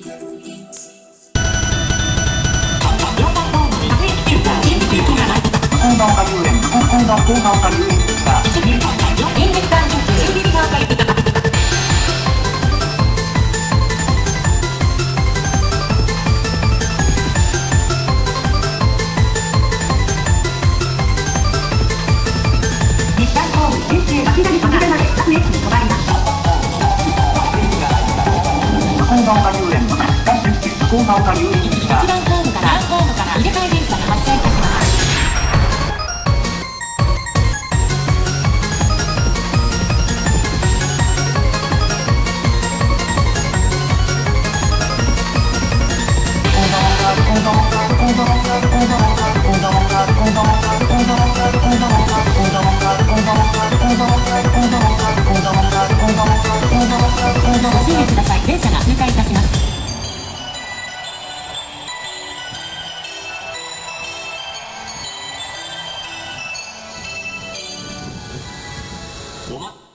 運動下遊園運動高顔下遊園高顔下遊園が一番ホームからホームから入れ替え電車が発車いたしますご注意ください。電車が通過いたします。おま